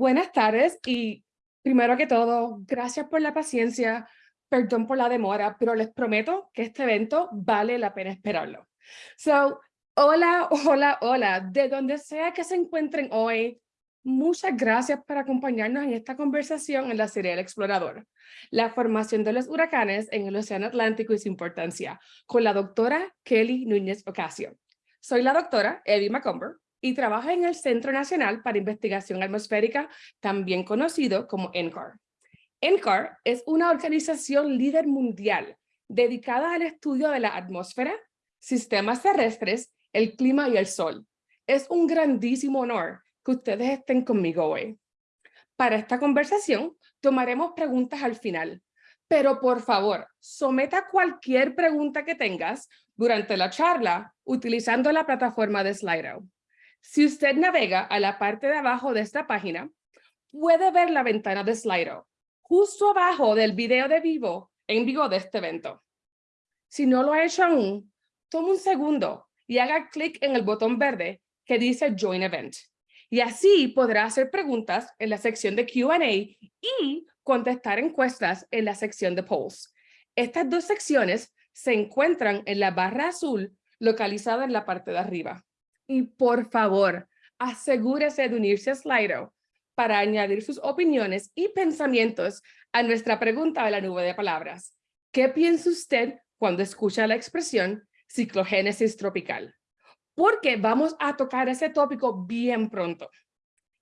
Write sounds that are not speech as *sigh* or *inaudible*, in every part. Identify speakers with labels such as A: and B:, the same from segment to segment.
A: Buenas tardes y primero que todo, gracias por la paciencia, perdón por la demora, pero les prometo que este evento vale la pena esperarlo. So, hola, *laughs* hola, hola, de donde sea que se encuentren hoy, muchas gracias por acompañarnos en esta conversación en la serie El Explorador, la formación de los huracanes en el Océano Atlántico y su importancia, con la doctora Kelly Núñez Ocasio. Soy la doctora Evie McComber y trabaja en el Centro Nacional para Investigación Atmosférica, también conocido como NCAR. NCAR es una organización líder mundial dedicada al estudio de la atmósfera, sistemas terrestres, el clima y el sol. Es un grandísimo honor que ustedes estén conmigo hoy. Para esta conversación tomaremos preguntas al final, pero por favor, someta cualquier pregunta que tengas durante la charla utilizando la plataforma de Slido. Si usted navega a la parte de abajo de esta página, puede ver la ventana de Slido, justo abajo del video de vivo en vivo de este evento. Si no lo ha hecho aún, tome un segundo y haga clic en el botón verde que dice Join Event. Y así podrá hacer preguntas en la sección de Q&A y contestar encuestas en la sección de Polls. Estas dos secciones se encuentran en la barra azul localizada en la parte de arriba. Y por favor, asegúrese de unirse a Slido para añadir sus opiniones y pensamientos a nuestra pregunta de la nube de palabras. ¿Qué piensa usted cuando escucha la expresión ciclogénesis tropical? Porque vamos a tocar ese tópico bien pronto.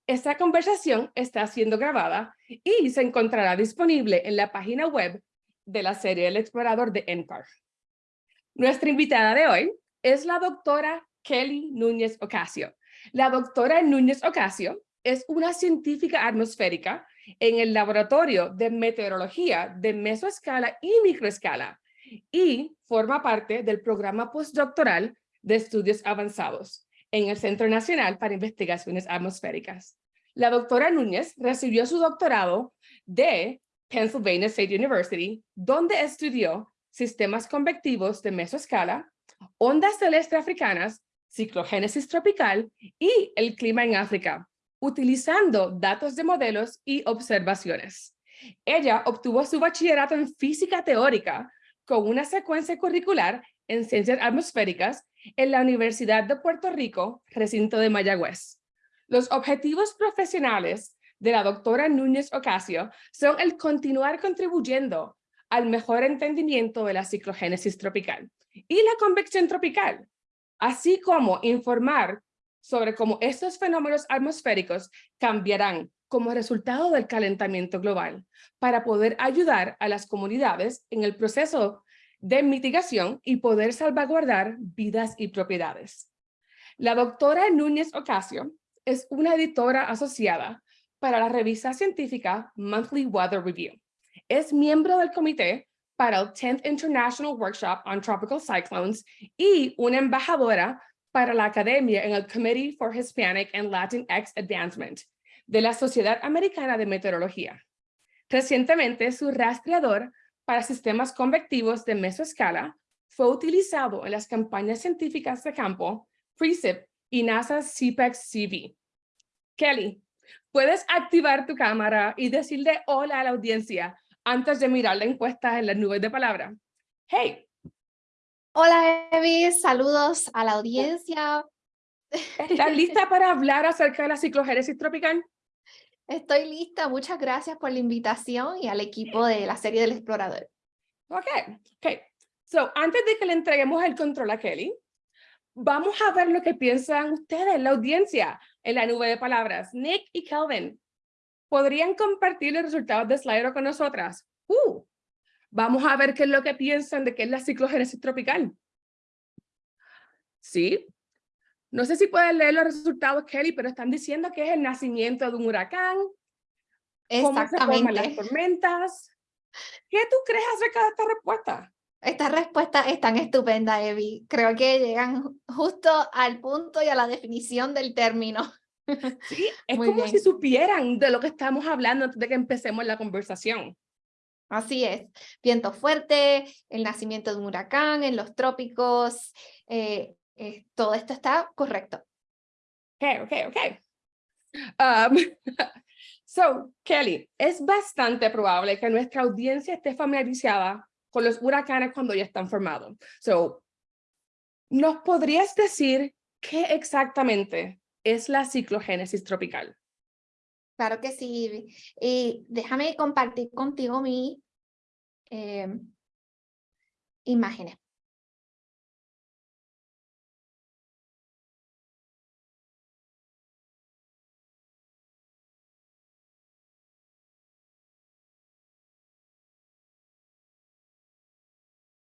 A: Esta conversación está siendo grabada y se encontrará disponible en la página web de la serie El Explorador de NCAR. Nuestra invitada de hoy es la doctora Kelly Núñez Ocasio. La doctora Núñez Ocasio es una científica atmosférica en el Laboratorio de Meteorología de Mesoescala y Microescala y forma parte del programa postdoctoral de estudios avanzados en el Centro Nacional para Investigaciones Atmosféricas. La doctora Núñez recibió su doctorado de Pennsylvania State University, donde estudió sistemas convectivos de mesoescala, ondas celestes africanas ciclogénesis tropical y el clima en África, utilizando datos de modelos y observaciones. Ella obtuvo su bachillerato en física teórica con una secuencia curricular en ciencias atmosféricas en la Universidad de Puerto Rico, recinto de Mayagüez. Los objetivos profesionales de la doctora Núñez Ocasio son el continuar contribuyendo al mejor entendimiento de la ciclogénesis tropical y la convección tropical, así como informar sobre cómo estos fenómenos atmosféricos cambiarán como resultado del calentamiento global para poder ayudar a las comunidades en el proceso de mitigación y poder salvaguardar vidas y propiedades. La doctora Núñez Ocasio es una editora asociada para la revista científica Monthly Weather Review. Es miembro del comité para el 10th International Workshop on Tropical Cyclones y una embajadora para la Academia en el Committee for Hispanic and Latinx Advancement de la Sociedad Americana de Meteorología. Recientemente, su rastreador para sistemas convectivos de mesoescala fue utilizado en las campañas científicas de campo FreeSIP y NASA CPEX CV. Kelly, ¿puedes activar tu cámara y decirle hola a la audiencia antes de mirar la encuesta en las nubes de palabra. Hey.
B: Hola, Evi. Saludos a la audiencia.
A: ¿Estás *laughs* lista para hablar acerca de la ciclogénesis tropical?
B: Estoy lista. Muchas gracias por la invitación y al equipo de la serie del explorador.
A: Ok, ok. So, antes de que le entreguemos el control a Kelly, vamos a ver lo que piensan ustedes, la audiencia, en la nube de palabras. Nick y Kelvin, ¿Podrían compartir los resultados de Slido con nosotras? Uh, vamos a ver qué es lo que piensan de qué es la ciclogénesis tropical. ¿Sí? No sé si pueden leer los resultados, Kelly, pero están diciendo que es el nacimiento de un huracán. Exactamente. Cómo se forman las tormentas. ¿Qué tú crees acerca de esta respuesta?
B: Esta respuesta es tan estupenda, Evi. Creo que llegan justo al punto y a la definición del término. *laughs*
A: Sí, es como si supieran de lo que estamos hablando antes de que empecemos la conversación.
B: Así es, viento fuerte, el nacimiento de un huracán en los trópicos, eh, eh, todo esto está correcto.
A: Ok, ok, ok. Um, *laughs* So, Kelly, es bastante probable que nuestra audiencia esté familiarizada con los huracanes cuando ya están formados. So, ¿nos podrías decir qué exactamente es la ciclogénesis tropical?
B: Claro que sí. Y déjame compartir contigo mi eh, imágenes.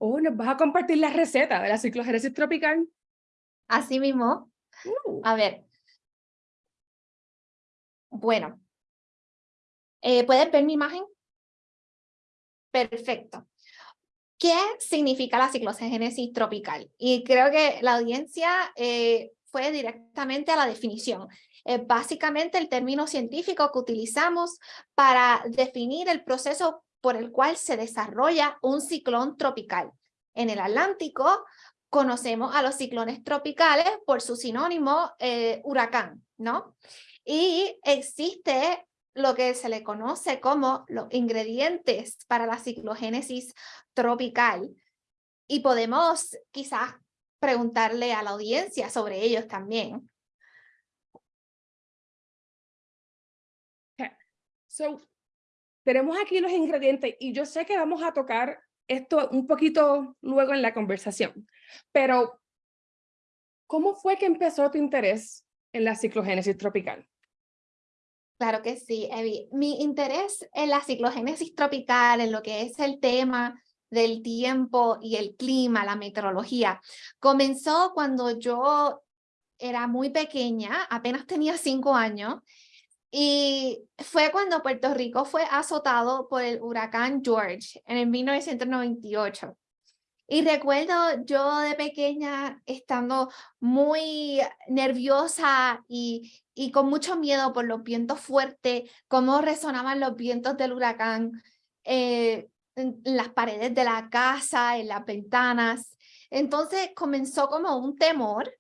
A: Oh, ¿nos vas a compartir la receta de la ciclogénesis tropical?
B: Así mismo.
A: Uh.
B: A ver. Bueno. Eh, ¿Puedes ver mi imagen? Perfecto. ¿Qué significa la ciclogénesis tropical? Y creo que la audiencia eh, fue directamente a la definición. Es básicamente el término científico que utilizamos para definir el proceso por el cual se desarrolla un ciclón tropical. En el Atlántico conocemos a los ciclones tropicales por su sinónimo eh, huracán, ¿no? Y existe lo que se le conoce como los ingredientes para la ciclogénesis tropical. Y podemos quizás preguntarle a la audiencia sobre ellos también.
A: So, tenemos aquí los ingredientes y yo sé que vamos a tocar esto un poquito luego en la conversación, pero ¿cómo fue que empezó tu interés en la ciclogénesis tropical?
B: Claro que sí, Evi. Mi interés en la ciclogénesis tropical, en lo que es el tema del tiempo y el clima, la meteorología, comenzó cuando yo era muy pequeña, apenas tenía cinco años, y fue cuando Puerto Rico fue azotado por el huracán George en el 1998. Y recuerdo yo de pequeña estando muy nerviosa y, y con mucho miedo por los vientos fuertes, cómo resonaban los vientos del huracán eh, en las paredes de la casa, en las ventanas. Entonces comenzó como un temor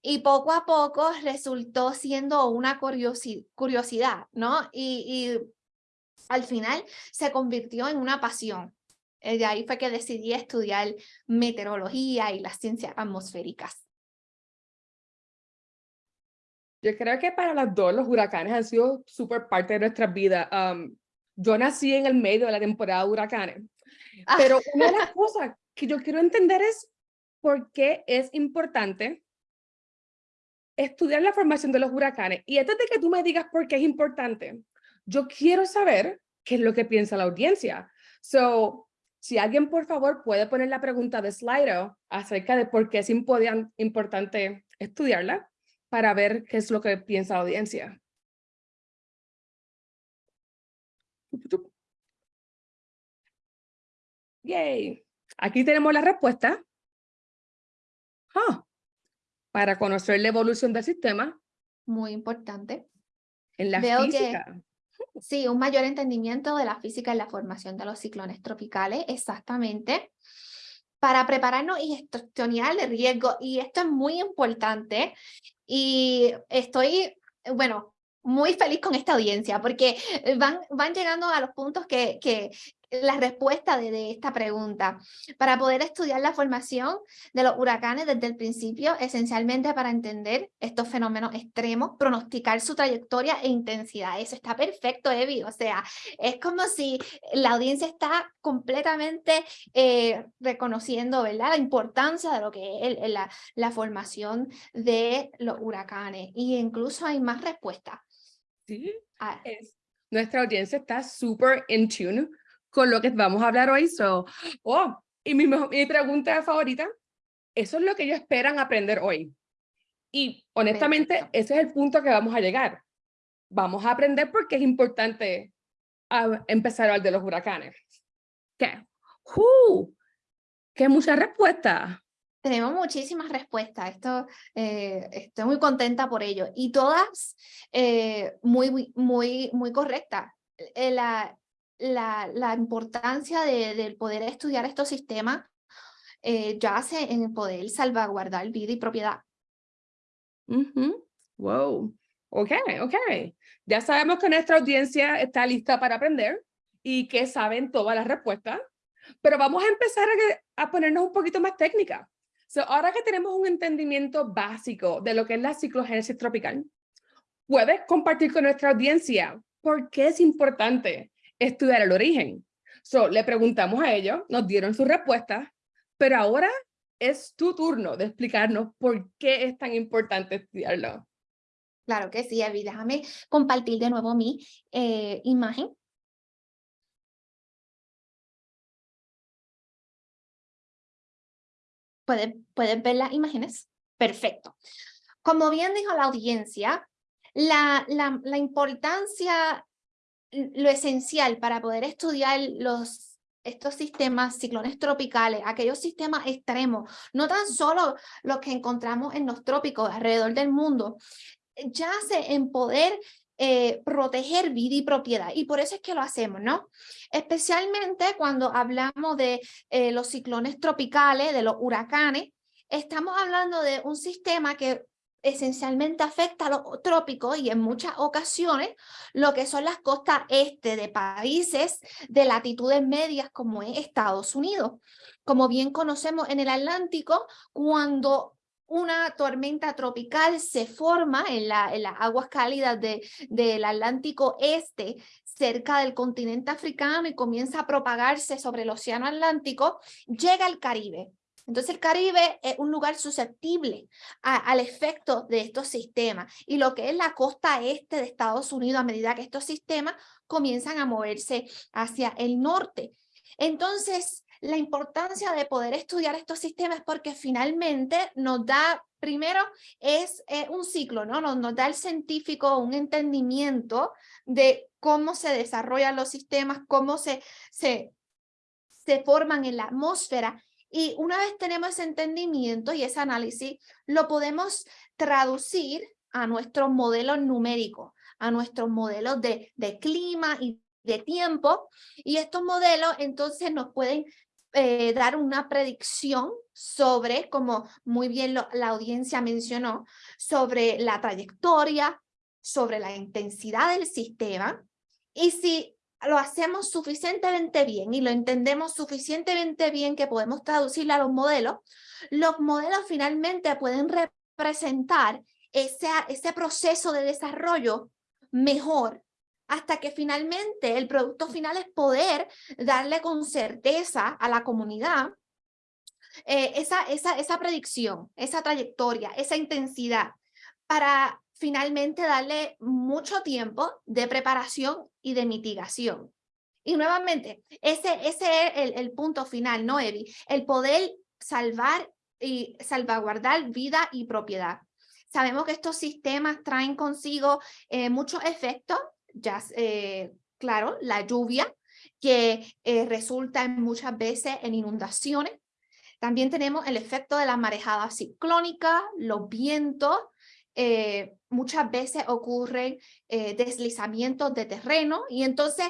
B: y poco a poco resultó siendo una curiosidad, ¿no? Y, y al final se convirtió en una pasión. Eh, de ahí fue que decidí estudiar meteorología y las ciencias atmosféricas.
A: Yo creo que para las dos los huracanes han sido súper parte de nuestras vidas. yo nací en el medio de la temporada de huracanes,
B: Ah.
A: pero una de las *laughs* cosas que yo quiero entender es por qué es importante estudiar la formación de los huracanes. Y antes de que tú me digas por qué es importante, yo quiero saber qué es lo que piensa la audiencia. So, si alguien, por favor, puede poner la pregunta de Slido acerca de por qué es importante estudiarla para ver qué es lo que piensa la audiencia. Yay. Aquí tenemos la respuesta. Ah, para conocer la evolución del sistema.
B: Muy importante.
A: En la
B: Veo que-
A: física.
B: Sí, un mayor entendimiento de la física y la formación de los ciclones tropicales, exactamente, para prepararnos y gestionar el riesgo. Y esto es muy importante y estoy, bueno, muy feliz con esta audiencia porque van, van llegando a los puntos que, que la respuesta de, de esta pregunta. Para poder estudiar la formación de los huracanes desde el principio, esencialmente para entender estos fenómenos extremos, pronosticar su trayectoria e intensidad. Eso está perfecto, Evi. O sea, es como si la audiencia está completamente eh, reconociendo ¿verdad? la importancia de lo que es el- la, la formación de los huracanes. Y incluso hay más respuestas.
A: Sí,
B: Ah,
A: es. Nuestra audiencia está súper in tune con lo que vamos a hablar hoy. So, oh, y mi, pregunta favorita, eso es lo que ellos esperan aprender hoy. Y honestamente,
B: Perfecto.
A: ese es el punto que vamos a llegar. Vamos a aprender porque es importante ah, empezar a hablar de los huracanes. ¿Qué? ¡Uh! ¡Qué muchas respuestas!
B: Tenemos muchísimas respuestas, esto, eh, estoy muy contenta por ello y todas eh, muy, muy, muy, correctas. Eh, la, la, la importancia de, del poder estudiar estos sistemas eh, yace en poder salvaguardar vida y propiedad.
A: Wow. Ok, ok. Ya sabemos que nuestra audiencia está lista para aprender y que saben todas las respuestas, pero vamos a empezar a, a ponernos un poquito más técnica. So, ahora que tenemos un entendimiento básico de lo que es la ciclogénesis tropical, puedes compartir con nuestra audiencia por qué es importante estudiar el origen. So, le preguntamos a ellos, nos dieron sus respuestas, pero ahora es tu turno de explicarnos por qué es tan importante estudiarlo.
B: Claro que sí, Evi. Déjame compartir de nuevo mi eh, imagen. ¿Pueden, ¿Pueden ver las imágenes? Perfecto. Como bien dijo la audiencia, la, la, la importancia, lo esencial para poder estudiar los estos sistemas, ciclones tropicales, aquellos sistemas extremos, no tan solo los que encontramos en los trópicos alrededor del mundo, yace en poder eh, proteger vida y propiedad. Y por eso es que lo hacemos, ¿no? Especialmente cuando hablamos de eh, los ciclones tropicales, de los huracanes, estamos hablando de un sistema que esencialmente afecta a los trópicos y en muchas ocasiones lo que son las costas este de países de latitudes medias como es Estados Unidos. Como bien conocemos en el Atlántico, cuando una tormenta tropical se forma en, la, en las aguas cálidas de, del Atlántico Este, cerca del continente africano y comienza a propagarse sobre el océano Atlántico, llega al Caribe. Entonces el Caribe es un lugar susceptible al efecto de estos sistemas y lo que es la costa este de Estados Unidos a medida que estos sistemas comienzan a moverse hacia el norte. Entonces, la importancia de poder estudiar estos sistemas porque finalmente nos da, primero, es un ciclo, ¿no? Nos, nos da el científico un entendimiento de cómo se desarrollan los sistemas, cómo se, se, se forman en la atmósfera y una vez tenemos ese entendimiento y ese análisis, lo podemos traducir a nuestros modelos numéricos, a nuestros modelos de, de clima y de tiempo. Y estos modelos entonces nos pueden eh, dar una predicción sobre, como muy bien la audiencia mencionó, sobre la trayectoria, sobre la intensidad del sistema. Y si lo hacemos suficientemente bien y lo entendemos suficientemente bien que podemos traducirlo a los modelos, los modelos finalmente pueden representar ese, ese proceso de desarrollo mejor hasta que finalmente el producto final es poder darle con certeza a la comunidad eh, esa, esa, esa predicción, esa trayectoria, esa intensidad para finalmente darle mucho tiempo de preparación y de mitigación. Y nuevamente, ese, ese es el, el punto final, ¿no, Evi? El poder salvar y salvaguardar vida y propiedad. Sabemos que estos sistemas traen consigo eh, muchos efectos, ya, eh, claro, la lluvia, que eh, resulta muchas veces en inundaciones. También tenemos el efecto de la marejada ciclónica, los vientos, eh, muchas veces ocurren eh, deslizamientos de terreno y entonces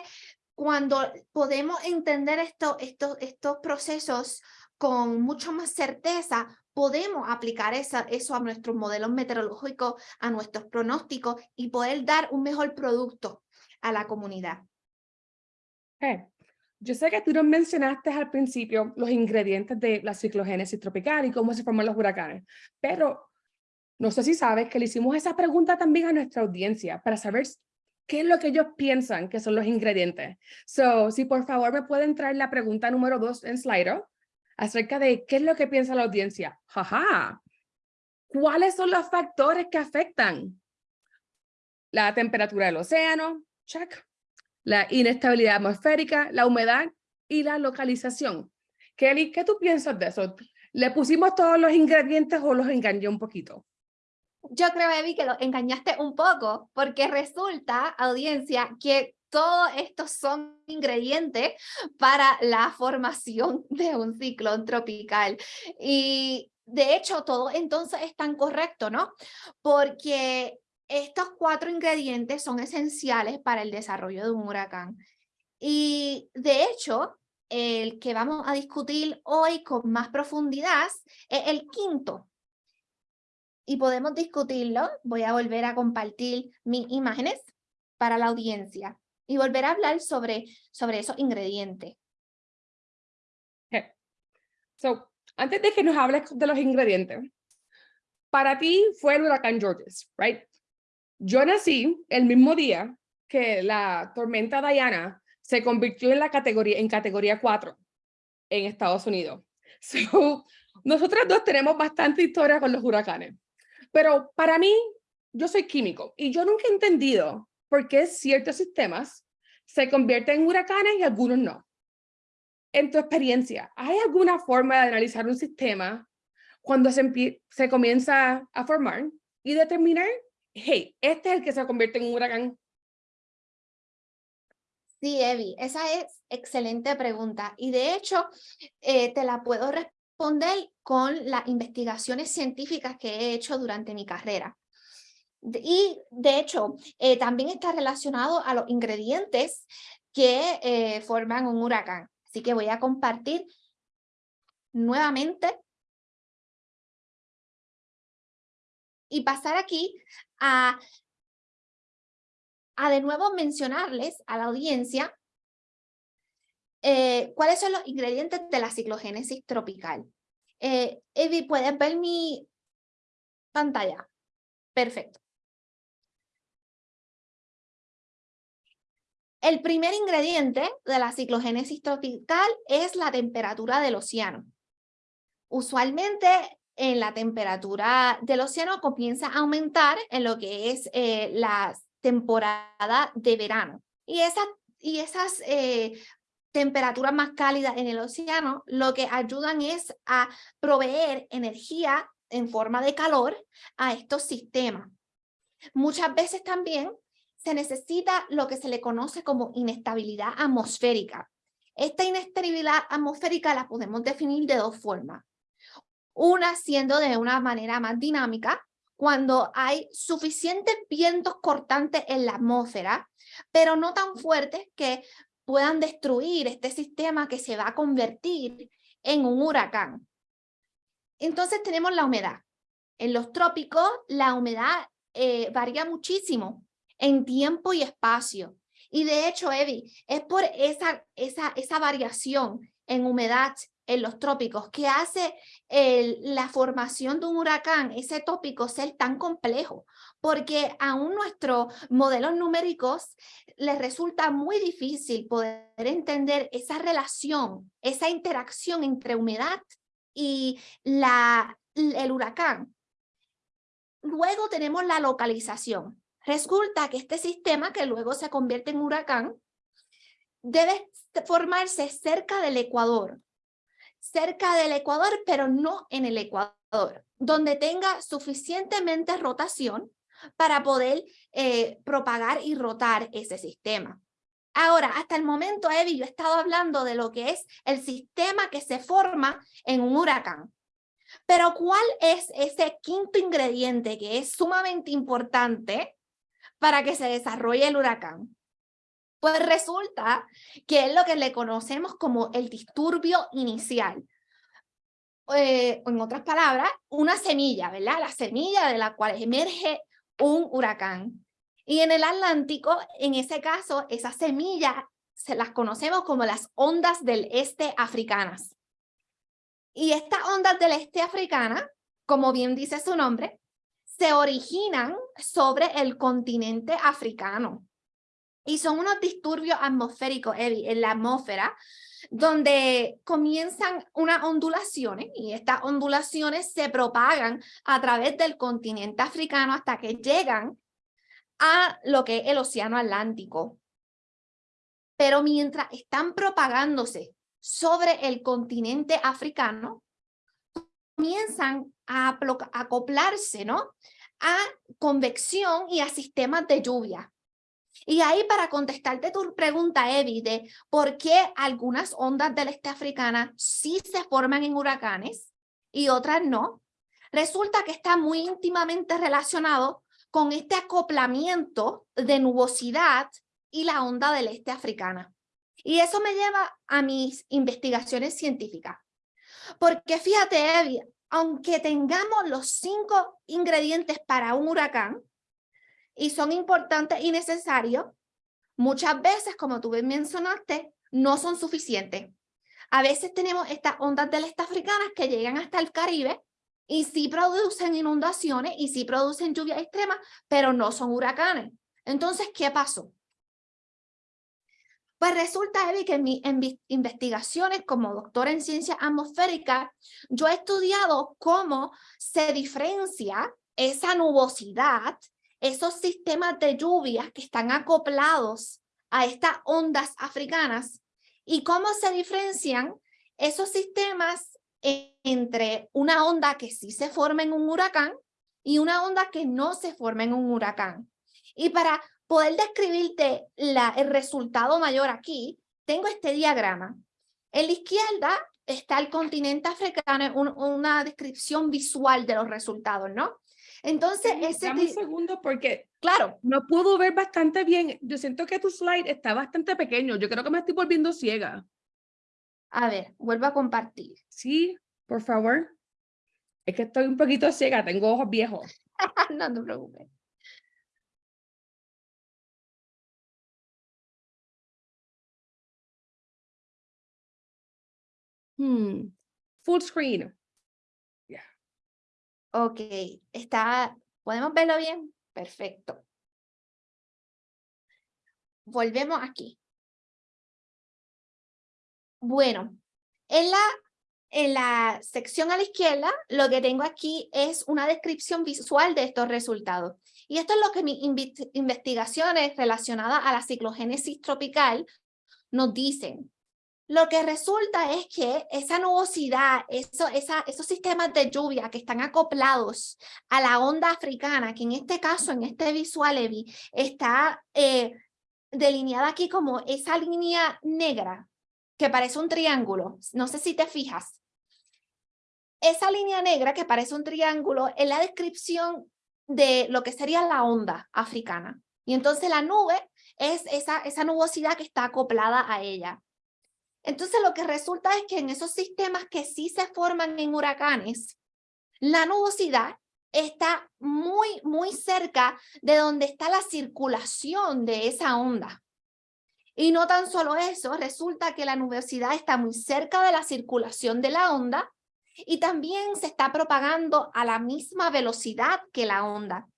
B: cuando podemos entender esto, esto, estos procesos con mucho más certeza, podemos aplicar esa, eso a nuestros modelos meteorológicos, a nuestros pronósticos y poder dar un mejor producto a la comunidad.
A: Yo sé que tú nos mencionaste al principio los ingredientes de la ciclogénesis tropical y cómo se forman los huracanes, pero no sé si sabes que le hicimos esa pregunta también a nuestra audiencia para saber qué es lo que ellos piensan que son los ingredientes. So, si por favor me pueden traer la pregunta número dos en Slido acerca de qué es lo que piensa la audiencia. Jaja. ¿Cuáles son los factores que afectan? La temperatura del océano, check. La inestabilidad atmosférica, la humedad y la localización. Kelly, ¿qué tú piensas de eso? ¿Le pusimos todos los ingredientes o los engañé un poquito?
B: Yo creo, Evi, que lo engañaste un poco, porque resulta, audiencia, que todos estos son ingredientes para la formación *laughs* de un ciclón tropical. Y de hecho, todo entonces es tan correcto, ¿no? Porque estos cuatro ingredientes son esenciales para el desarrollo de un huracán. Y de hecho, el que vamos a discutir hoy con más profundidad es el quinto, y podemos discutirlo. Voy a volver a compartir mis imágenes para la audiencia y volver a hablar sobre, sobre esos ingredientes.
A: So, antes de que nos hables de los ingredientes, para ti fue el huracán Georges, right? Yo nací el mismo día que la tormenta Diana se convirtió en la categoría, en categoría 4 en Estados Unidos. *laughs* So, nosotros dos tenemos bastante historia con los huracanes. Pero para mí, yo soy químico y yo nunca he entendido por qué ciertos sistemas se convierten en huracanes y algunos no. En tu experiencia, ¿hay alguna forma de analizar un sistema cuando se, comienza a formar y determinar, hey, este es el que se convierte en un huracán?
B: Sí, Evi, esa es excelente pregunta. Y de hecho, eh, te la puedo responder con las investigaciones científicas que he hecho durante mi carrera. Y de hecho, eh, también está relacionado a los ingredientes que eh, forman un huracán. Así que voy a compartir nuevamente y pasar aquí a, a de nuevo mencionarles a la audiencia eh, cuáles son los ingredientes de la ciclogénesis tropical. Eh, Evi, ¿puedes ver mi pantalla? Perfecto. El primer ingrediente de la ciclogénesis tropical es la temperatura del océano. Usualmente en la temperatura del océano comienza a aumentar en lo que es eh, la temporada de verano. Y, esa, y esas eh, temperaturas más cálidas en el océano lo que ayudan es a proveer energía en forma de calor a estos sistemas. Muchas veces también se necesita lo que se le conoce como inestabilidad atmosférica. Esta inestabilidad atmosférica la podemos definir de dos formas. Una siendo de una manera más dinámica, cuando hay suficientes vientos cortantes en la atmósfera, pero no tan fuertes que puedan destruir este sistema que se va a convertir en un huracán. Entonces tenemos la humedad. En los trópicos la humedad eh, varía muchísimo en tiempo y espacio. Y de hecho, Evi, es por esa, esa, esa variación en humedad en los trópicos que hace la formación de un huracán, ese tópico, ser tan complejo, porque aún nuestros modelos numéricos les resulta muy difícil poder entender esa relación, esa interacción entre humedad y la, el huracán. Luego tenemos la localización. Resulta que este sistema, que luego se convierte en huracán, debe formarse cerca del Ecuador. Cerca del Ecuador, pero no en el Ecuador, donde tenga suficientemente rotación para poder eh, propagar y rotar ese sistema. Ahora, hasta el momento, Evi, yo he estado hablando de lo que es el sistema que se forma en un huracán. Pero ¿cuál es ese quinto ingrediente que es sumamente importante para que se desarrolle el huracán? Pues resulta que es lo que le conocemos como el disturbio inicial. Eh, en otras palabras, una semilla, ¿verdad? La semilla de la cual emerge un huracán. Y en el Atlántico, en ese caso, esas semillas se las conocemos como las ondas del este africanas. Y estas ondas del este africana, como bien dice su nombre, se originan sobre el continente africano. Y son unos disturbios atmosféricos en la atmósfera, donde comienzan unas ondulaciones y estas ondulaciones se propagan a través del continente africano hasta que llegan a lo que es el océano Atlántico. Pero mientras están propagándose sobre el continente africano, comienzan a acoplarse ¿no? a convección y a sistemas de lluvia. Y ahí para contestarte tu pregunta, Evi, de por qué algunas ondas del este africana sí se forman en huracanes y otras no, resulta que está muy íntimamente relacionado con este acoplamiento de nubosidad y la onda del este africana. Y eso me lleva a mis investigaciones científicas. Porque fíjate, Evi, aunque tengamos los cinco ingredientes para un huracán, y son importantes y necesarios, muchas veces, como tú bien mencionaste, no son suficientes. A veces tenemos estas ondas del este africanas que llegan hasta el Caribe y sí producen inundaciones y sí producen lluvias extremas, pero no son huracanes. Entonces, ¿qué pasó? Pues resulta, Evi, que en mis investigaciones como doctora en ciencias atmosféricas, yo he estudiado cómo se diferencia esa nubosidad, esos sistemas de lluvias que están acoplados a estas ondas africanas y cómo se diferencian esos sistemas entre una onda que sí se forma en un huracán y una onda que no se forma en un huracán. Y para poder describirte el resultado mayor aquí, tengo este diagrama. En la izquierda está el continente africano, una descripción visual de los resultados, ¿no? Entonces, ese...
A: Dame un segundo porque
B: claro.
A: no puedo ver bastante bien. Yo siento que tu slide está bastante pequeño. Yo creo que me estoy volviendo ciega.
B: A ver, vuelvo a compartir.
A: Sí, por favor. Es que estoy un poquito ciega, tengo ojos viejos. *laughs*
B: no te preocupes.
A: Hmm. Full screen.
B: Ok, está, ¿podemos verlo bien? Perfecto. Volvemos aquí. Bueno, en la, en la sección a la izquierda, lo que tengo aquí es una descripción visual de estos resultados. Y esto es lo que mis investigaciones relacionadas a la ciclogénesis tropical nos dicen. Lo que resulta es que esa nubosidad, esos sistemas de lluvia que están acoplados a la onda africana, que en este caso, en este visual, Evi, está eh, delineada aquí como esa línea negra que parece un triángulo. No sé si te fijas. Esa línea negra que parece un triángulo es la descripción de lo que sería la onda africana. Y entonces la nube es esa nubosidad que está acoplada a ella. Entonces lo que resulta es que en esos sistemas que sí se forman en huracanes, la nubosidad está muy, muy cerca de donde está la circulación de esa onda. Y no tan solo eso, resulta que la nubosidad está muy cerca de la circulación de la onda y también se está propagando a la misma velocidad que la onda.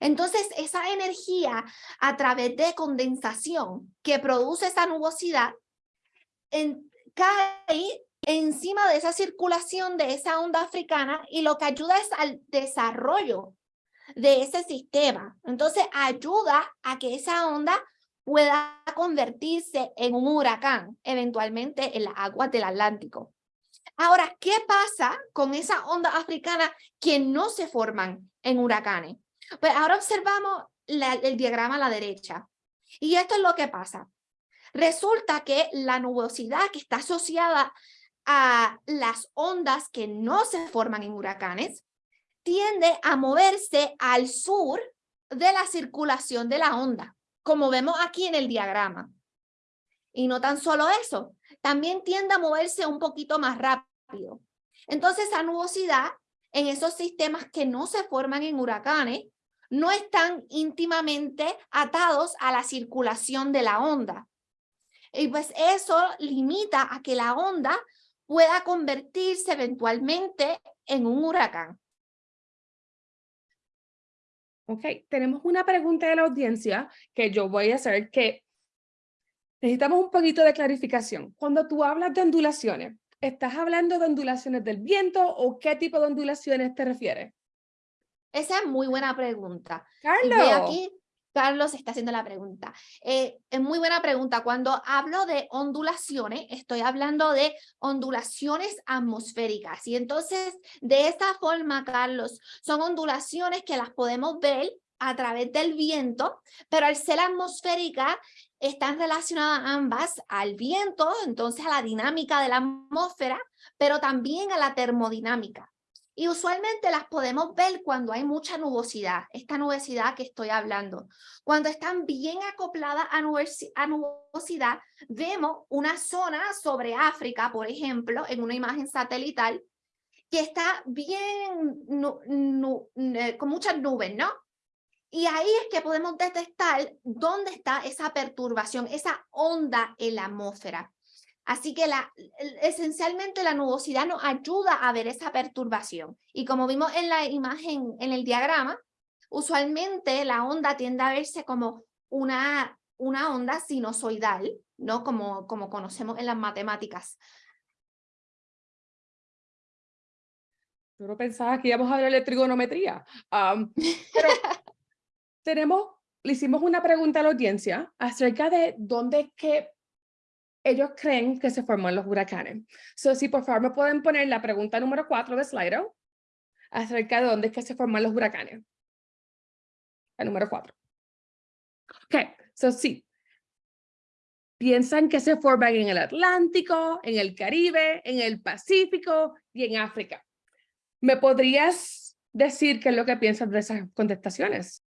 B: Entonces, esa energía a través de condensación que produce esa nubosidad en, cae encima de esa circulación de esa onda africana y lo que ayuda es al desarrollo de ese sistema. Entonces ayuda a que esa onda pueda convertirse en un huracán, eventualmente en las aguas del Atlántico. Ahora, ¿qué pasa con esa onda africana que no se forman en huracanes? Pues ahora observamos el diagrama a la derecha. Y esto es lo que pasa. Resulta que la nubosidad que está asociada a las ondas que no se forman en huracanes tiende a moverse al sur de la circulación de la onda, como vemos aquí en el diagrama. Y no tan solo eso, también tiende a moverse un poquito más rápido. Entonces, esa nubosidad en esos sistemas que no se forman en huracanes no están íntimamente atados a la circulación de la onda. Y pues eso limita a que la onda pueda convertirse eventualmente en un huracán.
A: Ok, tenemos una pregunta de la audiencia que yo voy a hacer que necesitamos un poquito de clarificación. Cuando tú hablas de ondulaciones, ¿estás hablando de ondulaciones del viento o qué tipo de ondulaciones te refieres?
B: Esa es muy buena pregunta.
A: Carlos.
B: Carlos está haciendo la pregunta. Eh, es muy buena pregunta. Cuando hablo de ondulaciones, estoy hablando de ondulaciones atmosféricas. Y entonces, de esta forma, Carlos, son ondulaciones que las podemos ver a través del viento, pero al ser atmosférica, están relacionadas ambas al viento, entonces a la dinámica de la atmósfera, pero también a la termodinámica. Y usualmente las podemos ver cuando hay mucha nubosidad, esta nubosidad que estoy hablando. Cuando están bien acopladas a, nubosidad, vemos una zona sobre África, por ejemplo, en una imagen satelital, que está bien, eh, con muchas nubes, ¿no? Y ahí es que podemos detectar dónde está esa perturbación, esa onda en la atmósfera. Así que la, esencialmente la nubosidad nos ayuda a ver esa perturbación. Y como vimos en la imagen, en el diagrama, usualmente la onda tiende a verse como una, una onda sinusoidal, ¿no? Como, como conocemos en las matemáticas.
A: Yo no pensaba que íbamos a hablar de trigonometría. pero *laughs* tenemos, le hicimos una pregunta a la audiencia acerca de dónde es que ellos creen que se forman los huracanes. So, si por favor me pueden poner la pregunta número cuatro de Slido acerca de dónde es que se forman los huracanes. La número cuatro. Ok, so sí. Piensan que se forman en el Atlántico, en el Caribe, en el Pacífico y en África. ¿Me podrías decir qué es lo que piensas de esas contestaciones?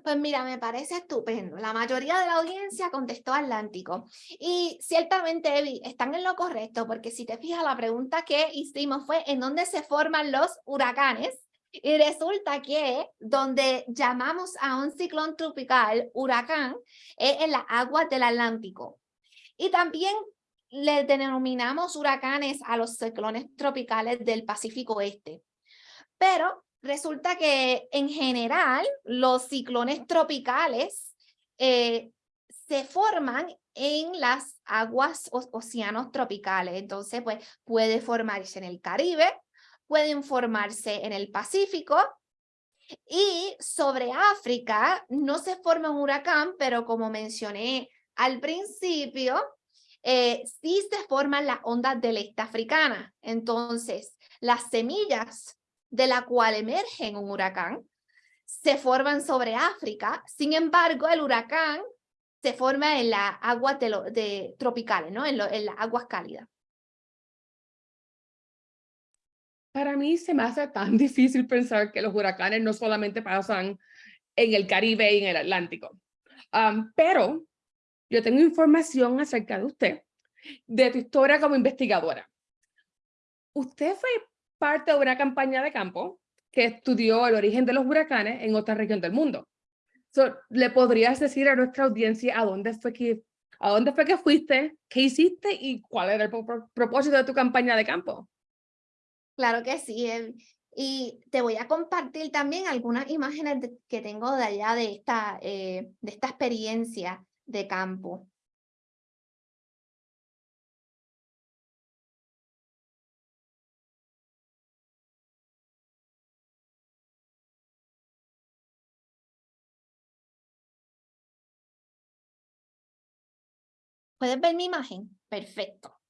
B: Pues mira, me parece estupendo. La mayoría de la audiencia contestó Atlántico. Y ciertamente, Evi, están en lo correcto, porque si te fijas, la pregunta que hicimos fue ¿en dónde se forman los huracanes? Y resulta que donde llamamos a un ciclón tropical huracán es en las aguas del Atlántico. Y también le denominamos huracanes a los ciclones tropicales del Pacífico Este. Pero resulta que en general los ciclones tropicales eh, se forman en las aguas o océanos tropicales. Entonces, pues puede formarse en el Caribe, pueden formarse en el Pacífico y sobre África no se forma un huracán, pero como mencioné al principio, eh, sí se forman las ondas del este africana. Entonces, las semillas de la cual emerge un huracán, se forman sobre África, sin embargo el huracán se forma en las aguas de, tropicales, ¿no? en, en las aguas cálidas.
A: Para mí se me hace tan *laughs* difícil pensar que los huracanes no solamente pasan en el Caribe y en el Atlántico. pero yo tengo información acerca de usted, de tu historia como investigadora. Usted fue parte de una campaña de campo que estudió el origen de los huracanes en otra región del mundo. ¿Le podrías decir a nuestra audiencia a dónde fue que, a dónde fue que fuiste, qué hiciste y cuál era el propósito de tu campaña de campo?
B: Claro que sí. Y te voy a compartir también algunas imágenes que tengo de allá de esta, eh, de esta experiencia de campo. ¿Puedes ver mi imagen? Perfecto.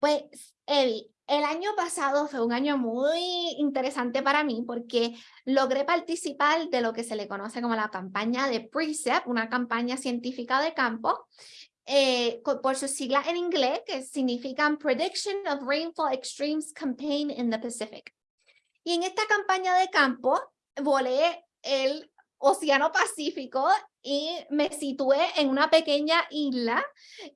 B: Pues, Evi, el año pasado fue un año muy interesante para mí porque logré participar de lo que se le conoce como la campaña de PRECEP, una campaña científica de campo, eh, por sus siglas en inglés, que significan Prediction of Rainfall Extremes Campaign in the Pacific. Y en esta campaña de campo volé el Océano Pacífico y me situé en una pequeña isla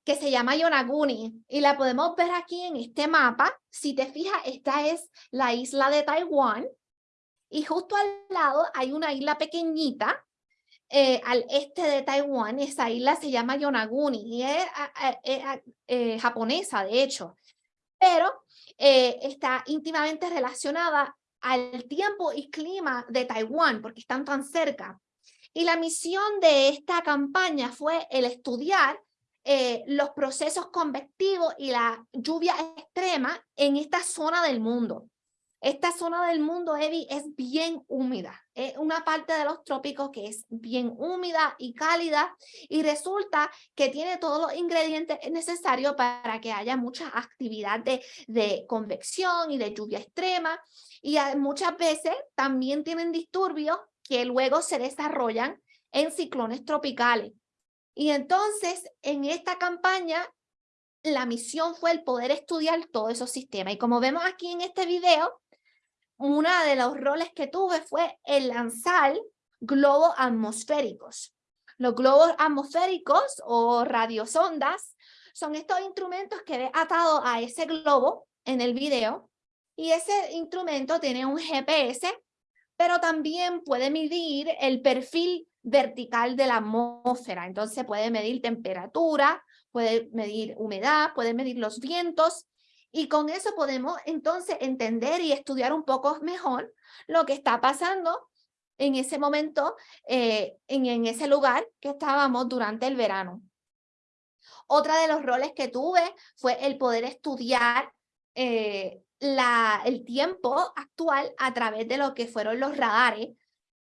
B: que se llama Yonaguni y la podemos ver aquí en este mapa. Si te fijas, esta es la isla de Taiwán y justo al lado hay una isla pequeñita eh, al este de Taiwán. Esa isla se llama Yonaguni y es, eh, japonesa, de hecho, pero eh, está íntimamente relacionada al tiempo y clima de Taiwán, porque están tan cerca. Y la misión de esta campaña fue el estudiar eh, los procesos convectivos y la lluvia extrema en esta zona del mundo. Esta zona del mundo, Evi, es bien húmeda. Es una parte de los trópicos que es bien húmeda y cálida y resulta que tiene todos los ingredientes necesarios para que haya mucha actividad de, de convección y de lluvia extrema. Y muchas veces también tienen disturbios que luego se desarrollan en ciclones tropicales. Y entonces, en esta campaña, la misión fue el poder estudiar todos esos sistemas. Y como vemos aquí en este video, uno de los roles que tuve fue el lanzar globos atmosféricos. Los globos atmosféricos o radiosondas son estos instrumentos que he atado a ese globo en el video Y ese instrumento tiene un GPS, pero también puede medir el perfil vertical de la atmósfera. Entonces puede medir temperatura, puede medir humedad, puede medir los vientos y con eso podemos entonces entender y estudiar un poco mejor lo que está pasando en ese momento, eh, en, en ese lugar que estábamos durante el verano. Otra de los roles que tuve fue el poder estudiar eh, la, el tiempo actual a través de lo que fueron los radares,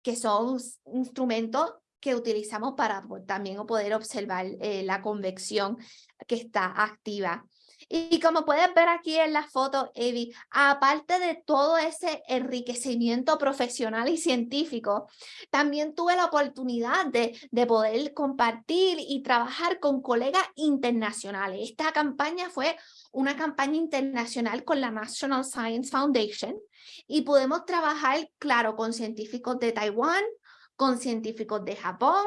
B: que son instrumentos que utilizamos para también poder observar eh, la convección que está activa. Y como puedes ver aquí en la foto, Evi, aparte de todo ese enriquecimiento profesional y científico, también tuve la oportunidad de, de poder compartir y trabajar con colegas internacionales. Esta campaña fue una campaña internacional con la National Science Foundation y podemos trabajar, claro, con científicos de Taiwán, con científicos de Japón,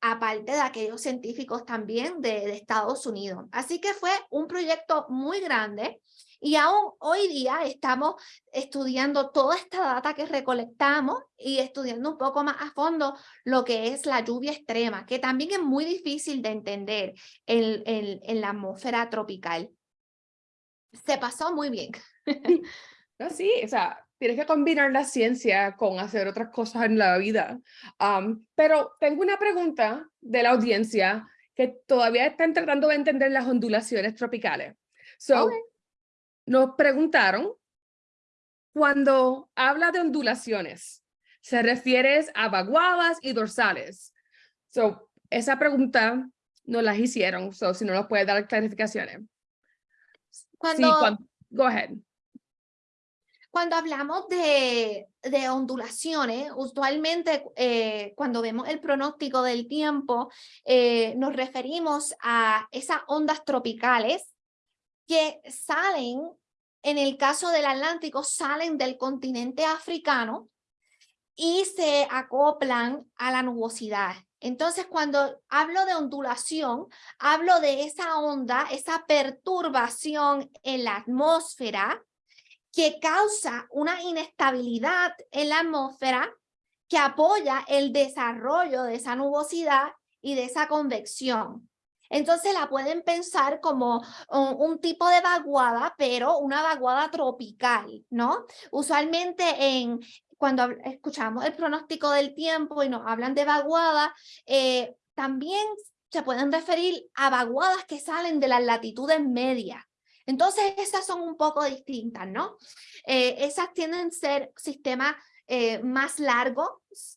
B: aparte de aquellos científicos también de, Estados Unidos. Así que fue un proyecto muy grande y aún hoy día estamos estudiando toda esta data que recolectamos y estudiando un poco más a fondo lo que es la lluvia extrema, que también es muy difícil de entender en, en la atmósfera tropical. Se pasó muy bien.
A: No, sí, o sea, tienes que combinar la ciencia con hacer otras cosas en la vida. pero tengo una pregunta de la audiencia que todavía están tratando de entender las ondulaciones tropicales. So, Nos preguntaron, cuando habla de ondulaciones, ¿se refiere a vaguadas y dorsales? So, esa pregunta nos las hicieron, so, si no nos puede dar clarificaciones.
B: Cuando... Sí, cuando...
A: Go ahead.
B: Cuando hablamos de, de ondulaciones, usualmente eh, cuando vemos el pronóstico del tiempo, eh, nos referimos a esas ondas tropicales que salen, en el caso del Atlántico, salen del continente africano y se acoplan a la nubosidad. Entonces, cuando hablo de ondulación, hablo de esa onda, esa perturbación en la atmósfera que causa una inestabilidad en la atmósfera que apoya el desarrollo de esa nubosidad y de esa convección. Entonces la pueden pensar como un, tipo de vaguada, pero una vaguada tropical, ¿no? Usualmente en, cuando escuchamos el pronóstico del tiempo y nos hablan de vaguada, eh, también se pueden referir a vaguadas que salen de las latitudes medias. Entonces, esas son un poco distintas, ¿no? Eh, esas tienden a ser sistemas eh, más largos,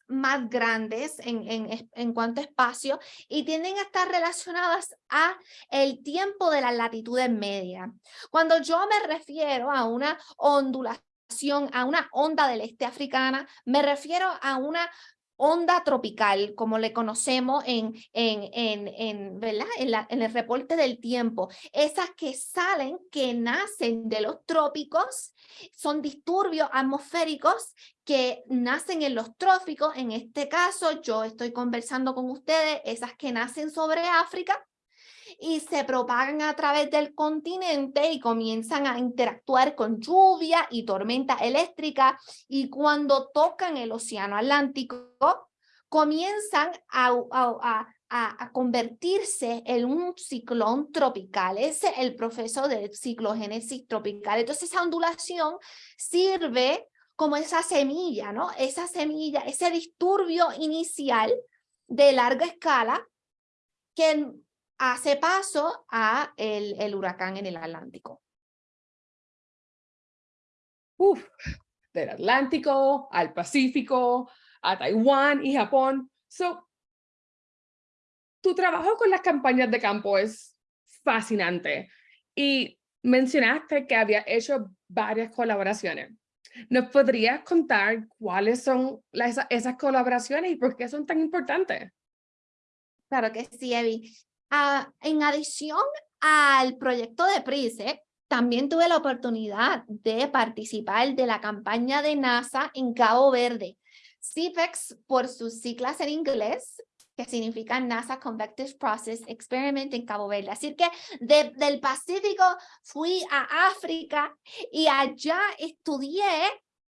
B: más grandes en, cuanto a espacio y tienden a estar relacionadas a el tiempo de las latitudes medias. Cuando yo me refiero a una ondulación, a una onda del este africana, me refiero a una onda tropical, como le conocemos en, en, en, en, ¿verdad? en, el reporte del tiempo. Esas que salen, que nacen de los trópicos, son disturbios atmosféricos que nacen en los trópicos. En este caso, yo estoy conversando con ustedes, esas que nacen sobre África, y se propagan a través del continente y comienzan a interactuar con lluvia y tormenta eléctrica y cuando tocan el océano Atlántico comienzan a, a, a, convertirse en un ciclón tropical. Ese es el proceso de ciclogénesis tropical. Entonces esa ondulación sirve como esa semilla, ¿no? Esa semilla, ese disturbio inicial de larga escala que hace paso a el, el huracán en el Atlántico.
A: Uf, del Atlántico al Pacífico, a Taiwán y Japón. So, tu trabajo con las campañas de campo es fascinante y mencionaste que había hecho varias colaboraciones. ¿Nos podrías contar cuáles son las, esas colaboraciones y por qué son tan importantes?
B: Claro que sí, Evi. Ah, en adición al proyecto de PRISE, también tuve la oportunidad de participar de la campaña de NASA en Cabo Verde. CIFEX por sus siglas en inglés, que significa NASA Convective Process Experiment en Cabo Verde. Así que del Pacífico fui a África y allá estudié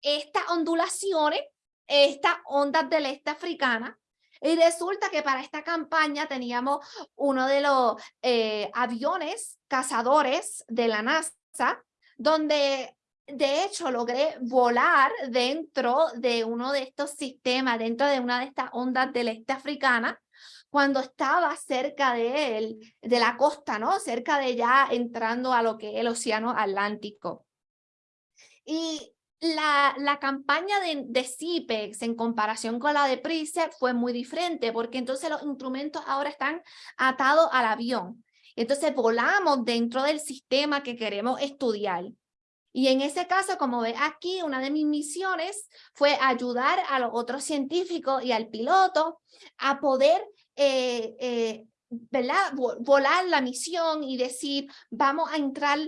B: estas ondulaciones, estas ondas del este africana, y resulta que para esta campaña teníamos uno de los eh, aviones cazadores de la NASA, donde de hecho logré volar dentro de uno de estos sistemas, dentro de una de estas ondas del este africana, cuando estaba cerca de él, de la costa, ¿no? Cerca de ya entrando a lo que es el océano Atlántico. Y la, la campaña de, de CIPEX en comparación con la de PRICEP fue muy diferente porque entonces los instrumentos ahora están atados al avión. Entonces volamos dentro del sistema que queremos estudiar. Y en ese caso, como ve aquí, una de mis misiones fue ayudar a los otros científicos y al piloto a poder eh, eh, volar la misión y decir, vamos a entrar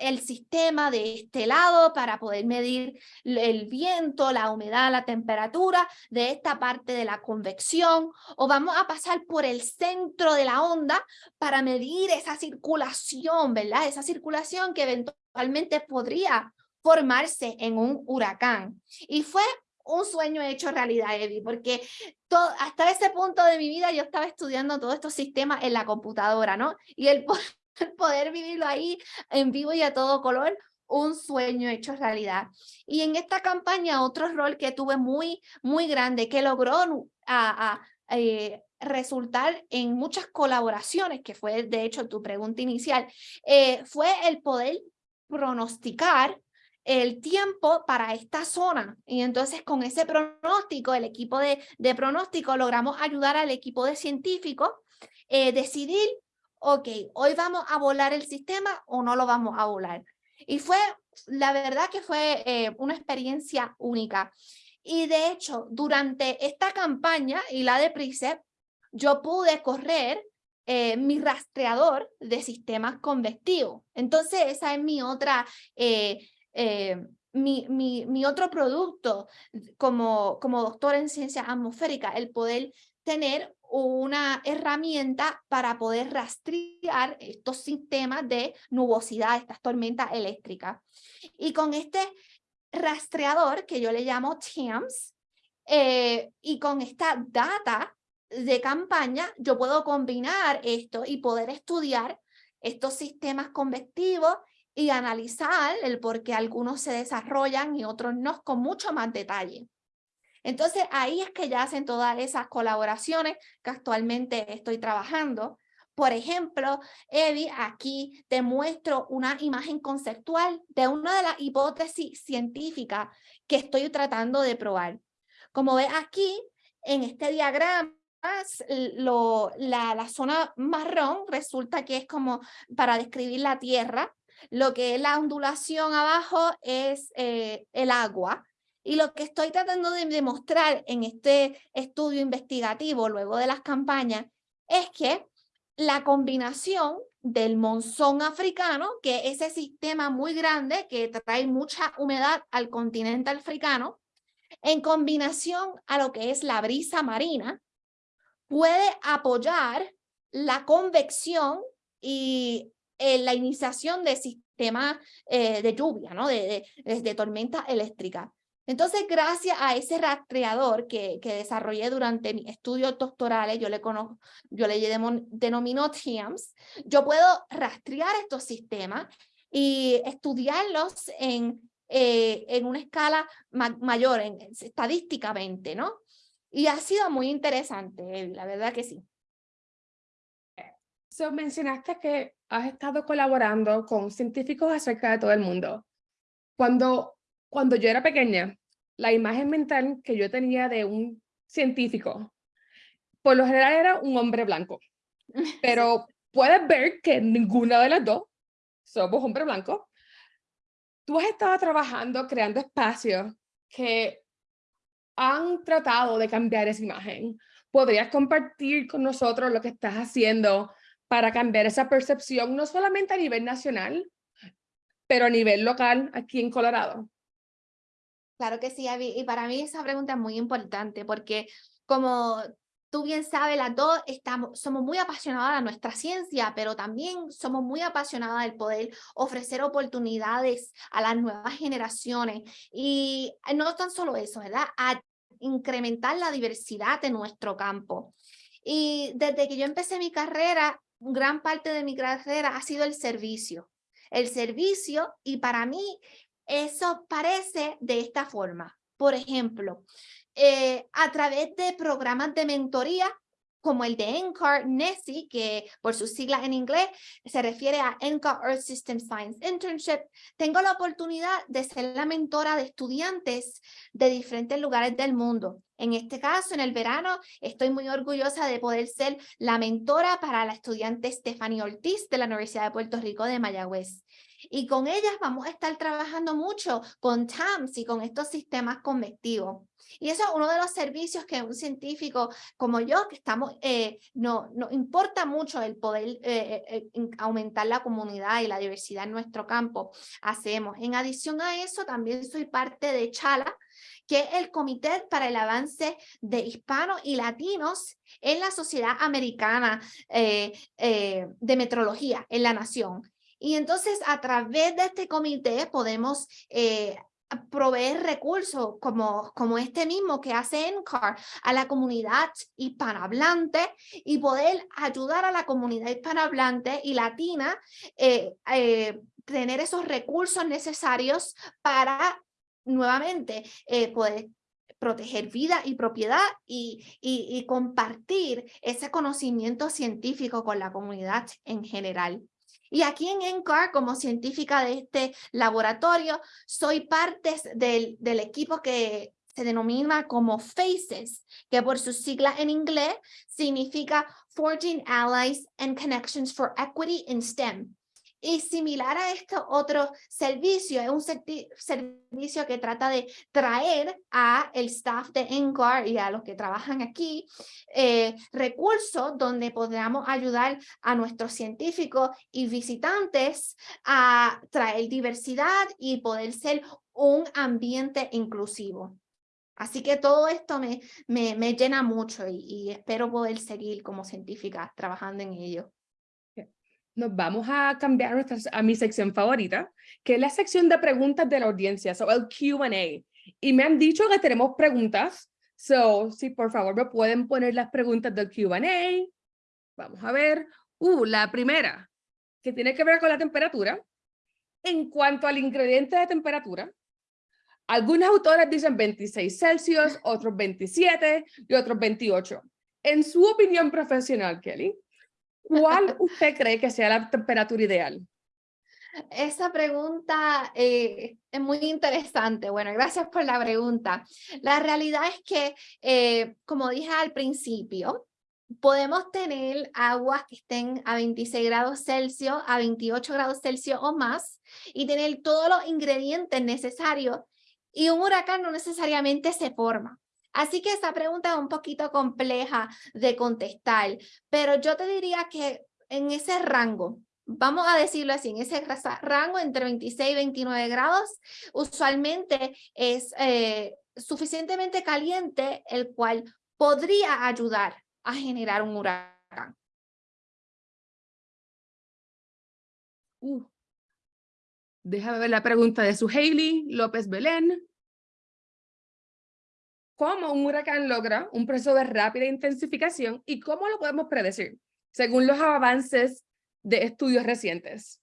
B: el sistema de este lado para poder medir el viento, la humedad, la temperatura de esta parte de la convección o vamos a pasar por el centro de la onda para medir esa circulación, ¿verdad? Esa circulación que eventualmente podría formarse en un huracán. Y fue un sueño hecho realidad, Eddie, porque hasta ese punto de mi vida yo estaba estudiando todos estos sistemas en la computadora, ¿no? Y el *laughs* *laughs* vivirlo ahí en vivo y a todo color, un sueño hecho realidad. Y en esta campaña otro rol que tuve muy, muy grande, que logró a, eh, resultar en muchas colaboraciones, que fue de hecho tu pregunta inicial, eh, fue el poder pronosticar el tiempo para esta zona. Y entonces con ese pronóstico, el equipo de, de pronóstico, logramos ayudar al equipo de científicos eh, decidir ok, hoy vamos a volar el sistema o no lo vamos a volar. Y fue, la verdad que fue eh, una experiencia única. Y de hecho, durante esta campaña y la de PRICEP, yo pude correr eh, mi rastreador de sistemas convectivos. Entonces, esa es mi otra, eh, mi, mi, mi, otro producto como, como doctor en ciencias atmosféricas, el poder tener una herramienta para poder rastrear estos sistemas de nubosidad, estas tormentas eléctricas. Y con este rastreador que yo le llamo TAMS, eh, y con esta data de campaña, yo puedo combinar esto y poder estudiar estos sistemas convectivos y analizar el por qué algunos se desarrollan y otros no con mucho más detalle. Entonces ahí es que ya hacen todas esas colaboraciones que actualmente estoy trabajando. Por ejemplo, Evi, aquí te muestro una imagen conceptual de una de las hipótesis científicas que estoy tratando de probar. Como ves aquí, en este diagrama, lo, la, zona marrón resulta que es como para describir la tierra, lo que es la ondulación abajo es eh, el agua, y lo que estoy tratando de demostrar en este estudio investigativo, luego de las campañas, es que la combinación del monzón africano, que es ese sistema muy grande que trae mucha humedad al continente africano, en combinación a lo que es la brisa marina, puede apoyar la convección y eh, la iniciación de sistemas eh, de lluvia, ¿no? de, de, de tormenta eléctrica. Entonces, gracias a ese rastreador que, que desarrollé durante mis estudios doctorales, yo le, conozco, yo le denomino TIAMS, yo puedo rastrear estos sistemas y estudiarlos en, eh, en una escala mayor, en, estadísticamente, ¿no? Y ha sido muy interesante, la verdad que sí.
A: So, mencionaste que has estado colaborando con científicos acerca de todo el mundo. Cuando, cuando yo era pequeña, la imagen mental que yo tenía de un científico, por lo general era un hombre blanco. *laughs* Pero puedes ver que ninguna de las dos somos hombre blanco. Tú has estado trabajando, creando espacios que han tratado de cambiar esa imagen. ¿Podrías compartir con nosotros lo que estás haciendo para cambiar esa percepción, no solamente a nivel nacional, pero a nivel local aquí en Colorado?
B: Claro que sí, Abby. Y para mí esa pregunta es muy importante porque como tú bien sabes, las dos estamos, somos muy apasionadas de nuestra ciencia, pero también somos muy apasionadas del poder ofrecer oportunidades a las nuevas generaciones. Y no tan solo eso, ¿verdad? A incrementar la diversidad de nuestro campo. Y desde que yo empecé mi carrera, gran parte de mi carrera ha sido el servicio. El servicio, y para mí eso parece de esta forma. Por ejemplo, eh, a través de programas de mentoría como el de NCAR, NESI, que por sus siglas en inglés se refiere a NCAR Earth System Science Internship, tengo la oportunidad de ser la mentora de estudiantes de diferentes lugares del mundo. En este caso, en el verano, estoy muy orgullosa de poder ser la mentora para la estudiante Stephanie Ortiz de la Universidad de Puerto Rico de Mayagüez. Y con ellas vamos a estar trabajando mucho con TAMS y con estos sistemas convectivos. Y eso es uno de los servicios que un científico como yo, que estamos, eh, no, nos importa mucho el poder eh, eh, aumentar la comunidad y la diversidad en nuestro campo, hacemos. En adición a eso, también soy parte de CHALA, que es el Comité para el Avance de Hispanos y Latinos en la Sociedad Americana de Metrología en la Nación. Y entonces a través de este comité podemos eh, proveer recursos como, como este mismo que hace NCAR a la comunidad hispanohablante y poder ayudar a la comunidad hispanohablante y latina eh, eh, tener esos recursos necesarios para nuevamente poder proteger vida y propiedad y, y, compartir ese conocimiento científico con la comunidad en general. Y aquí en NCAR, como científica de este laboratorio, soy parte del, del equipo que se denomina como FACES, que por su sigla en inglés significa Forging Allies and Connections for Equity in STEM. Y similar a este otro servicio, es un servicio que trata de traer a el staff de NCAR y a los que trabajan aquí eh, recursos donde podamos ayudar a nuestros científicos y visitantes a traer diversidad y poder ser un ambiente inclusivo. Así que todo esto me, me, me llena mucho y, y espero poder seguir como científica trabajando en ello
A: nos vamos a cambiar a mi sección favorita, que es la sección de preguntas de la audiencia, o el Q&A. Y me han dicho que tenemos preguntas, so, si por favor me pueden poner las preguntas del Q&A. Vamos a ver. Uh, la primera, que tiene que ver con la temperatura. En cuanto al ingrediente de temperatura, algunos autores dicen 26 Celsius, otros 27 y otros 28. En su opinión profesional, Kelly, ¿Cuál usted cree que sea la temperatura ideal?
B: Esa pregunta eh, es muy interesante. Bueno, gracias por la pregunta. La realidad es que, eh, como dije al principio, podemos tener aguas que estén a 26 grados Celsius, a 28 grados Celsius o más, y tener todos los ingredientes necesarios, y un huracán no necesariamente se forma. Así que esa pregunta es un poquito compleja de contestar, pero yo te diría que en ese rango, vamos a decirlo así, en ese rango entre 26 y 29 grados, usualmente es eh, suficientemente caliente, el cual podría ayudar a generar un huracán.
A: Uh. Déjame ver la pregunta de su Hailey López Belén cómo un huracán logra un proceso de rápida intensificación y cómo lo podemos predecir, según los avances de estudios recientes.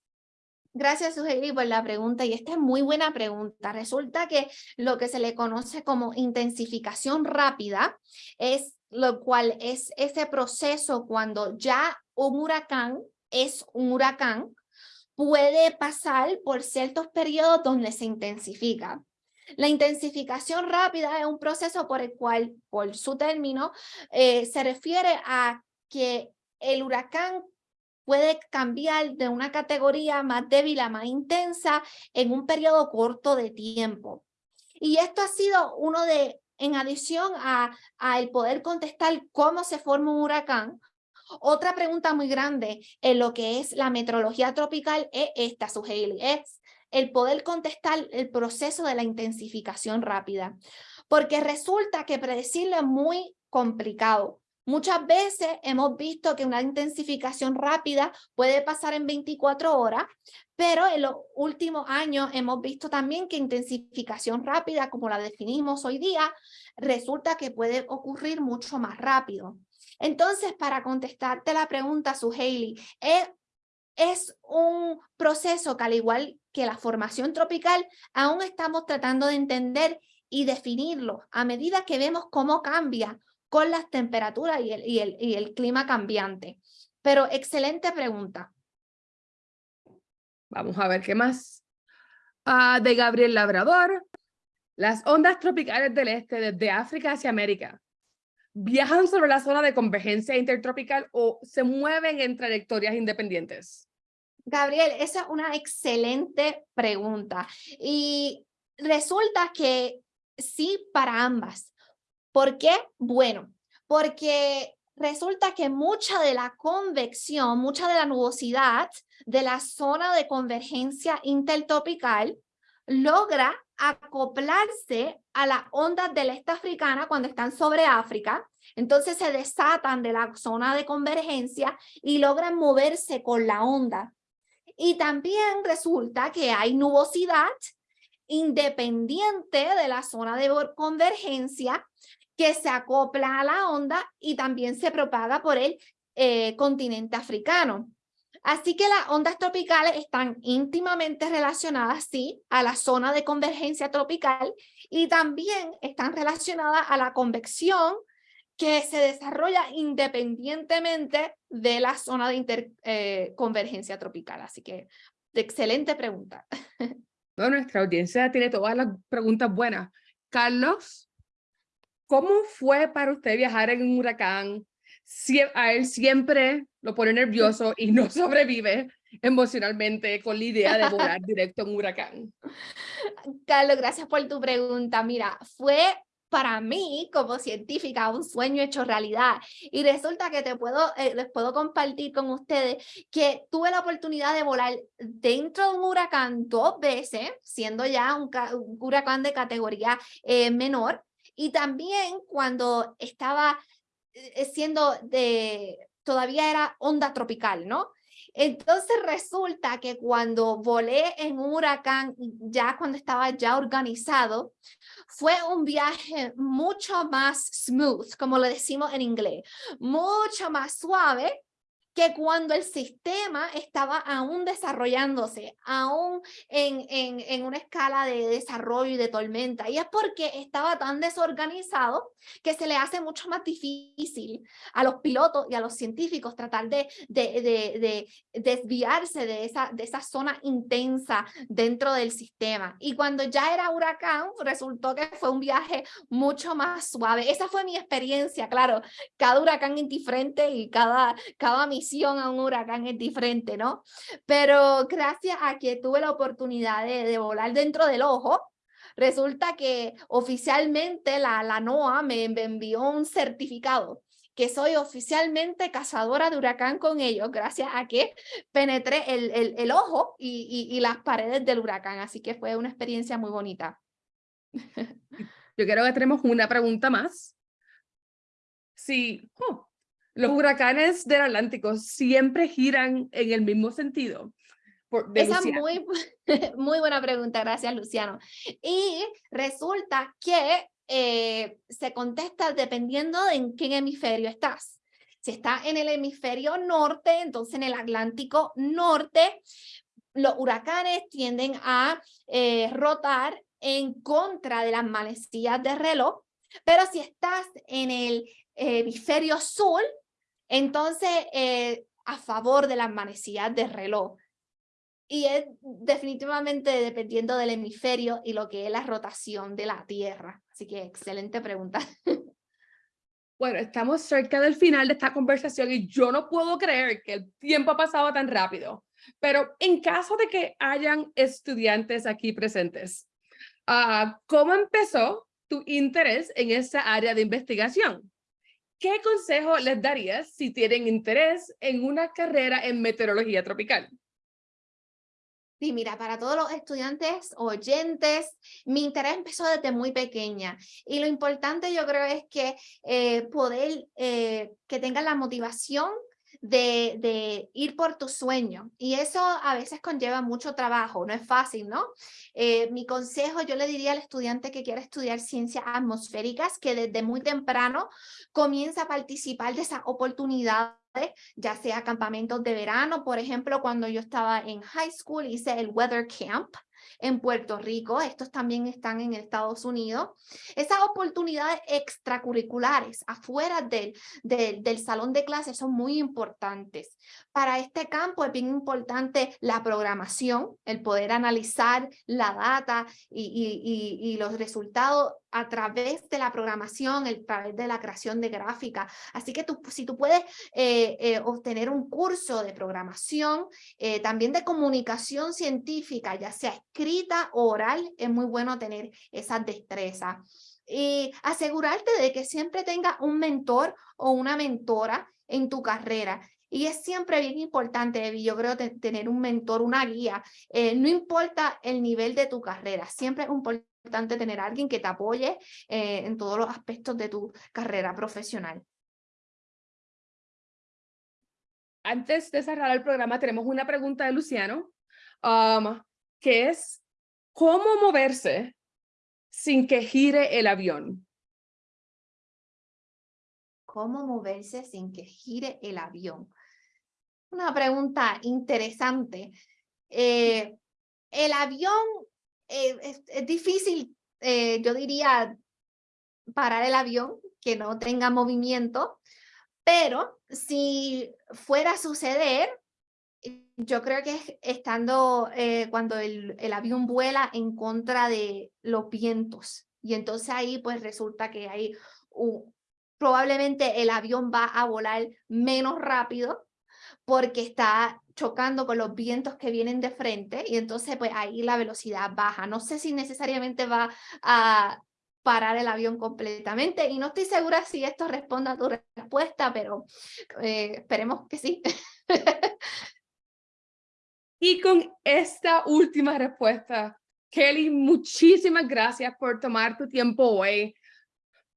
B: Gracias, Sugeri, por la pregunta. Y esta es muy buena pregunta. Resulta que lo que se le conoce como intensificación rápida es lo cual es ese proceso cuando ya un huracán es un huracán, puede pasar por ciertos periodos donde se intensifica. La intensificación rápida es un proceso por el cual, por su término, eh, se refiere a que el huracán puede cambiar de una categoría más débil a más intensa en un periodo corto de tiempo. Y esto ha sido uno de, en adición a, a el poder contestar cómo se forma un huracán, otra pregunta muy grande en lo que es la meteorología tropical es esta, Suheili, es el poder contestar el proceso de la intensificación rápida. Porque resulta que predecirlo es muy complicado. Muchas veces hemos visto que una intensificación rápida puede pasar en 24 horas, pero en los últimos años hemos visto también que intensificación rápida, como la definimos hoy día, resulta que puede ocurrir mucho más rápido. Entonces, para contestarte la pregunta, Suheili, es, es un proceso que al igual que la formación tropical, aún estamos tratando de entender y definirlo a medida que vemos cómo cambia con las temperaturas y el, y el, y el clima cambiante. Pero excelente pregunta.
A: Vamos a ver qué más. Uh, de Gabriel Labrador. Las ondas tropicales del este desde África hacia América viajan sobre la zona de convergencia intertropical o se mueven en trayectorias independientes.
B: Gabriel, esa es una excelente pregunta. Y resulta que sí para ambas. ¿Por qué? Bueno, porque resulta que mucha de la convección, mucha de la nubosidad de la zona de convergencia intertropical logra acoplarse a las ondas del este africana cuando están sobre África, entonces se desatan de la zona de convergencia y logran moverse con la onda. Y también resulta que hay nubosidad independiente de la zona de convergencia que se acopla a la onda y también se propaga por el eh, continente africano. Así que las ondas tropicales están íntimamente relacionadas, sí, a la zona de convergencia tropical y también están relacionadas a la convección que se desarrolla independientemente de la zona de eh, tropical. Así que, excelente pregunta. *laughs*
A: nuestra audiencia tiene todas las preguntas buenas. Carlos, ¿Cómo fue para usted viajar en un huracán? Si a él siempre lo pone nervioso y no *laughs* sobrevive emocionalmente con la idea de volar *laughs* directo en un huracán.
B: Carlos, gracias por tu pregunta. Mira, fue para mí como científica un sueño hecho realidad y resulta que te puedo eh, les puedo compartir con ustedes que tuve la oportunidad de volar dentro de un huracán dos veces siendo ya un, huracán de categoría eh, menor y también cuando estaba eh, siendo de, todavía era onda tropical, ¿no? Entonces resulta que cuando volé en un huracán, ya cuando estaba ya organizado, fue un viaje mucho más smooth, como le decimos en inglés, mucho más suave que cuando el sistema estaba aún desarrollándose, aún en, en, en, una escala de desarrollo y de tormenta. Y es porque estaba tan desorganizado que se le hace mucho más difícil a los pilotos y a los científicos tratar de, de, de, de desviarse de esa, de esa zona intensa dentro del sistema. Y cuando ya era huracán, resultó que fue un viaje mucho más suave. Esa fue mi experiencia, claro. Cada huracán es diferente y cada, cada misión a un huracán es diferente, ¿no? Pero gracias a que tuve la oportunidad de, volar dentro del ojo, resulta que oficialmente la, la NOAA me, envió un certificado que soy oficialmente cazadora de huracán con ellos, gracias a que penetré el, el, el ojo y, y, y, las paredes del huracán. Así que fue una experiencia muy bonita.
A: Yo creo que tenemos una pregunta más. Sí, oh, los huracanes del Atlántico siempre giran en el mismo sentido.
B: Esa es muy, *laughs* muy buena pregunta, gracias Luciano. Y resulta que eh, se contesta dependiendo de en qué hemisferio estás. Si estás en el hemisferio norte, entonces en el Atlántico norte, los huracanes tienden a eh, rotar en contra de las manecillas de reloj, pero si estás en el hemisferio sur, entonces, eh, a favor de las manecillas de reloj. Y es definitivamente dependiendo del hemisferio y lo que es la rotación de la Tierra. Así que excelente pregunta. *laughs*
A: Bueno, estamos cerca del final de esta conversación y yo no puedo creer que el tiempo ha pasado tan rápido. Pero en caso de que hayan estudiantes aquí presentes, uh, ¿cómo empezó tu interés en esa área de investigación? ¿Qué consejo les darías si tienen interés en una carrera en meteorología tropical?
B: Sí, mira, para todos los estudiantes, oyentes, mi interés empezó desde muy pequeña y lo importante yo creo es que eh, poder eh, que tengan la motivación de, ir por tu sueño y eso a veces conlleva mucho trabajo, no es fácil, ¿no? Eh, mi consejo yo le diría al estudiante que quiera estudiar ciencias atmosféricas que desde muy temprano comienza a participar de esas oportunidades ya sea campamentos de verano, por ejemplo, cuando yo estaba en high school hice el Weather Camp, en Puerto Rico, estos también están en Estados Unidos. Esas oportunidades extracurriculares afuera del, del, del salón de clases son muy importantes. Para este campo es bien importante la programación, el poder analizar la data y, y, y, y los resultados a través de la programación, a través de la creación de gráfica. Así que tú, si tú puedes eh, eh, obtener un curso de programación, eh, también de comunicación científica, ya sea escrita oral, es muy bueno tener esas destrezas. Y asegurarte de que siempre tenga un mentor o una mentora en tu carrera. Y es siempre bien importante, yo creo, tener un mentor, una guía. no importa el nivel de tu carrera, siempre es importante tener alguien que te apoye eh, en todos los aspectos de tu carrera profesional.
A: Antes de cerrar el programa, tenemos una pregunta de Luciano, um, que es, ¿cómo moverse sin que gire el avión?
B: ¿Cómo moverse sin que gire el avión? Una pregunta interesante. Eh, el avión eh, es, difícil, eh, yo diría, parar el avión, que no tenga movimiento, pero si fuera a suceder, yo creo que estando eh, cuando el, el, avión vuela en contra de los vientos y entonces ahí pues resulta que hay un, probablemente el avión va a volar menos rápido porque está chocando con los vientos que vienen de frente y entonces pues ahí la velocidad baja. No sé si necesariamente va a parar el avión completamente y no estoy segura si esto responde a tu respuesta, pero eh, esperemos que sí. *laughs*
A: y con esta última respuesta, Kelly, muchísimas gracias por tomar tu tiempo hoy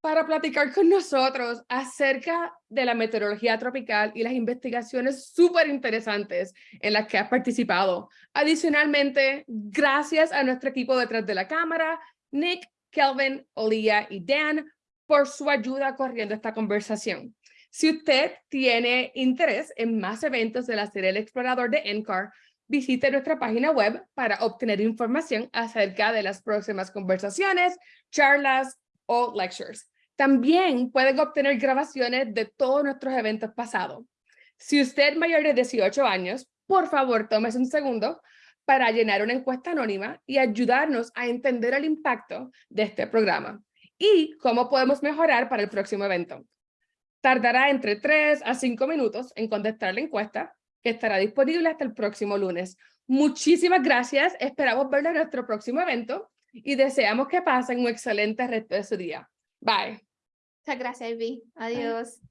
A: para platicar con nosotros acerca de la meteorología tropical y las investigaciones súper interesantes en las que has participado. Adicionalmente, gracias a nuestro equipo detrás de la cámara, Nick, Kelvin, Olía y Dan, por su ayuda corriendo esta conversación. Si usted tiene interés en más eventos de la serie El Explorador de NCAR, visite nuestra página web para obtener información acerca de las próximas conversaciones, charlas o lectures. También pueden obtener grabaciones de todos nuestros eventos pasados. Si usted es mayor de 18 años, por favor, tómese un segundo para llenar una encuesta anónima y ayudarnos a entender el impacto de este programa y cómo podemos mejorar para el próximo evento. Tardará entre 3 a 5 minutos en contestar la encuesta, que estará disponible hasta el próximo lunes. Muchísimas gracias, esperamos verlo en nuestro próximo evento y deseamos que pasen un excelente resto de su día. Bye.
B: Muchas gracias, Ivy. Adiós.